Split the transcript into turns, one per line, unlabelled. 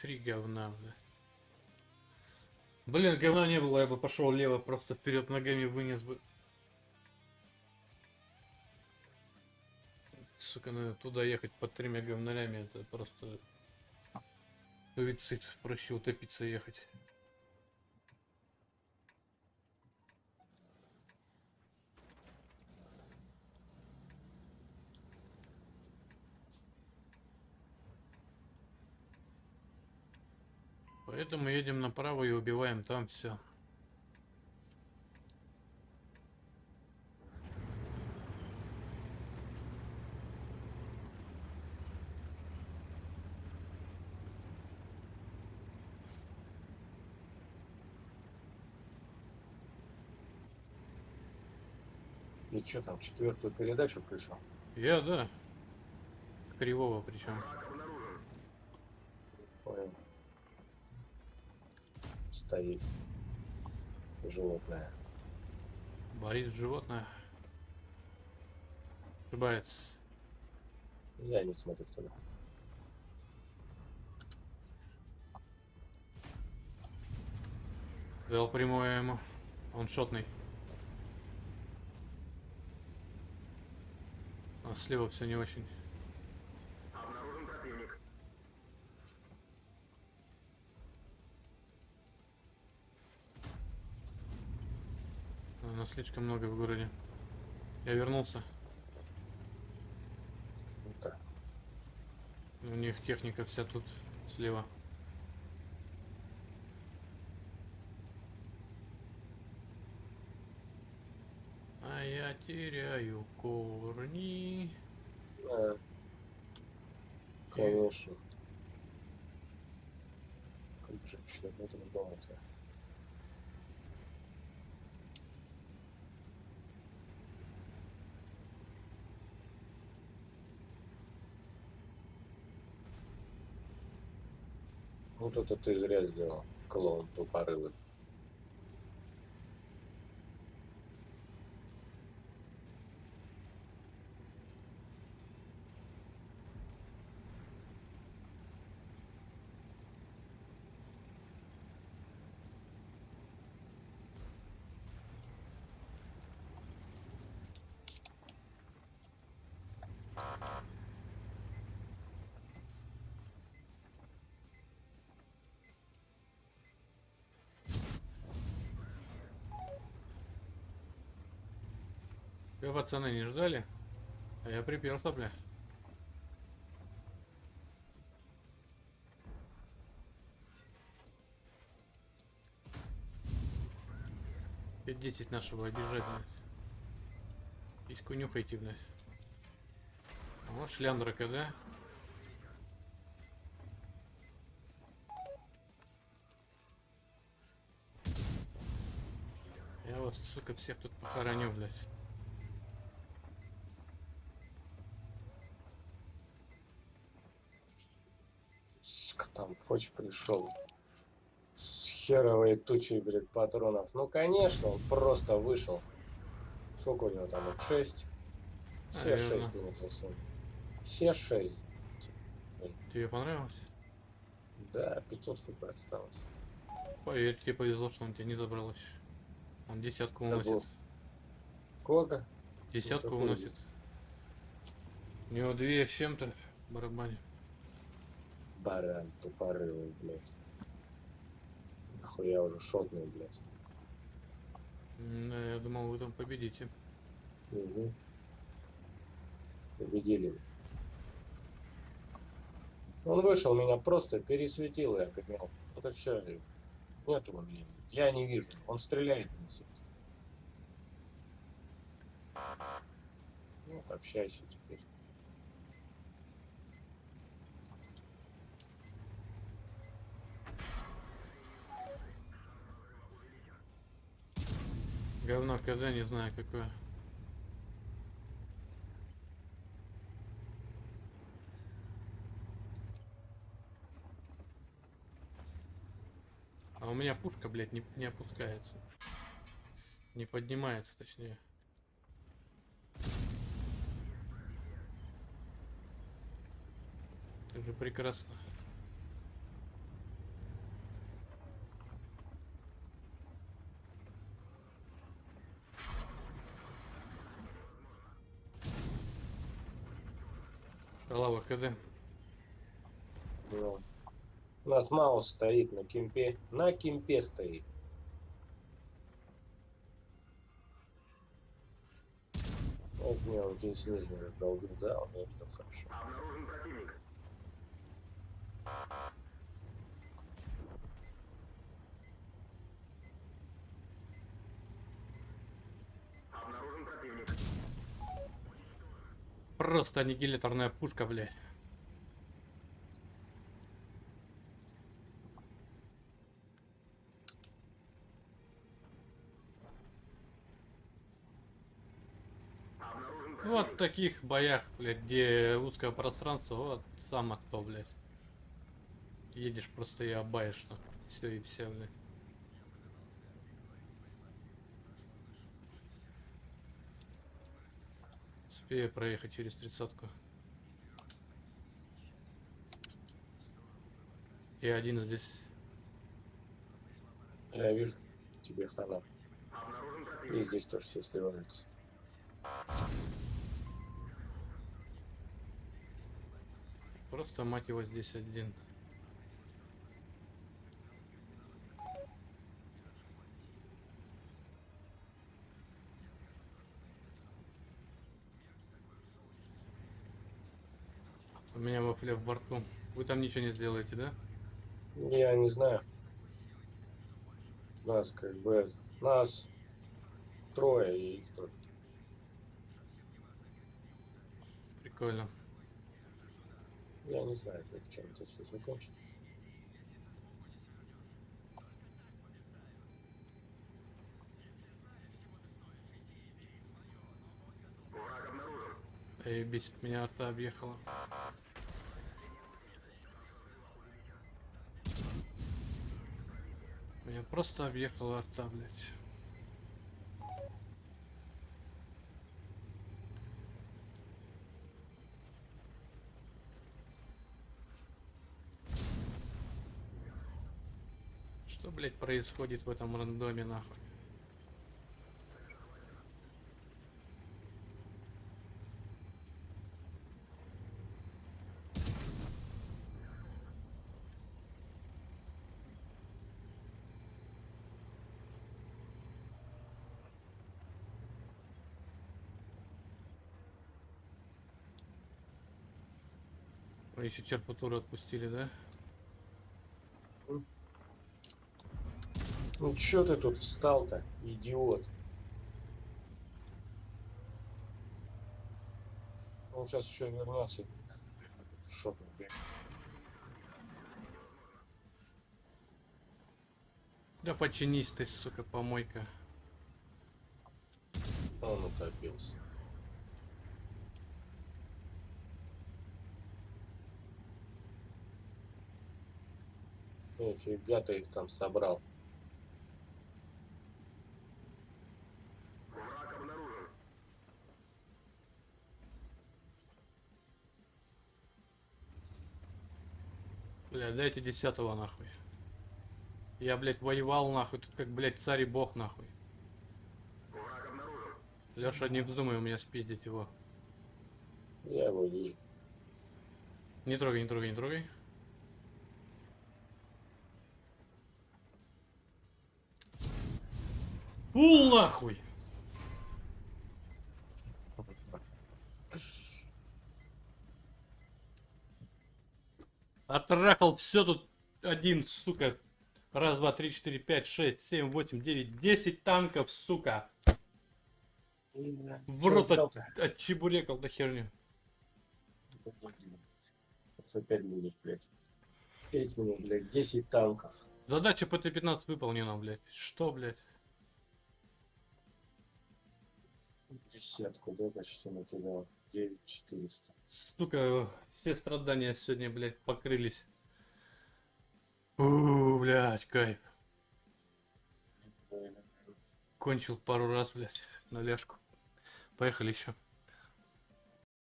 Три говна, бля. Блин, говна не было, я бы пошел лево, просто вперед ногами вынес бы. Сука, ну туда ехать под тремя говнарями, это просто... Суицид, проще утопиться ехать. Поэтому едем направо и убиваем там все.
И что там, четвертую передачу включил?
Я, да. Кривого причем.
Понял. Стоит. Животное.
Борис животное. Ошибается.
Я не смотрю туда.
Дал прямое ему. Он шотный. А слева все не очень. Нас слишком много в городе. Я вернулся.
Ну так.
У них техника вся тут слева. А я теряю корни.
Да. Конечно. Как женщина внутри дома-то. Вот это ты зря сделал, клоун тупорылый.
Вы, пацаны, не ждали? А я приперся, бля. Пять десять нашего обижать, блядь. Письку Вот шляндры когда? Я вас, сука, всех тут похороню, блядь.
Там Фоч пришел. С херовой тучей, блядь, патронов. Ну, конечно, он просто вышел. Сколько у него там, их 6? Все
Наверно.
6 минут засунул. Все 6.
Тебе понравилось?
Да, 500 хп осталось.
Поверь, тебе повезло, что он тебя не забрал еще. Он десятку уносит.
был. Сколько?
Десятку уносит. У него две с чем-то в барабане.
Баран тупорылый, блядь. Нахуя уже шотный, блядь.
Да, я думал, вы там победите.
Угу. Победили. Он вышел, меня просто пересветил, я понял. Это все. Нету времени. Я не вижу. Он стреляет и не светит. Ну, общайся теперь.
Говно в КЗ, не знаю какое. А у меня пушка, блядь, не, не опускается. Не поднимается, точнее. Это же прекрасно. КД.
Ну, у нас Маус стоит на кемпе. На кемпе стоит. Вот мне он здесь нижний раздолбил, да, он я видел хорошо.
Обнаружен противник. Обнаружен противник.
Просто аннигиляторная пушка, блядь. Ну, Вот в таких боях, блядь, где узкое пространство, вот сам то, блядь. Едешь просто и обаешь, Все и все, блядь. Успею проехать через тридцатку. И один здесь.
Я вижу, тебе хана. И здесь тоже все сливаются.
Просто мать его здесь один. Вафля в борту. Вы там ничего не сделаете, да?
Я не знаю. Нас как бы нас трое и их тоже.
Прикольно.
Я не знаю, как чем это все закончится.
Эй, бесит меня арта объехала. Меня просто объехала арта, блядь. Что, блядь, происходит в этом рандоме, нахуй? Вы еще черпатуру отпустили, да?
Ну чё ты тут встал-то, идиот? Он сейчас еще вернется. Шок, блядь.
Да починись ты, сука, помойка.
Он утопился. Нифига ты их там собрал.
Враг обнаружен.
Бля, дайте десятого нахуй. Я, блядь, воевал нахуй, тут как, блядь, царь и бог нахуй.
Враг обнаружен.
Леша, не вздумай у меня спиздить его.
Я его вижу.
Не трогай, не трогай, не трогай. Пул нахуй! Оттрахал все тут один, сука. Раз, два, три, четыре, пять, шесть, семь, восемь, девять, десять танков, сука. В рот
взял-то?
от, отчебурекал на херню.
Сейчас опять будешь, блядь. Петь мне, блядь, 10 танков.
Задача ПТ-15 выполнена, блядь. Что, блядь?
Десятку, да, почти накидал. 9400.
Сука, все страдания сегодня, блядь, покрылись. У, блядь, кайф. Кончил пару раз, блядь, на ляжку. Поехали еще.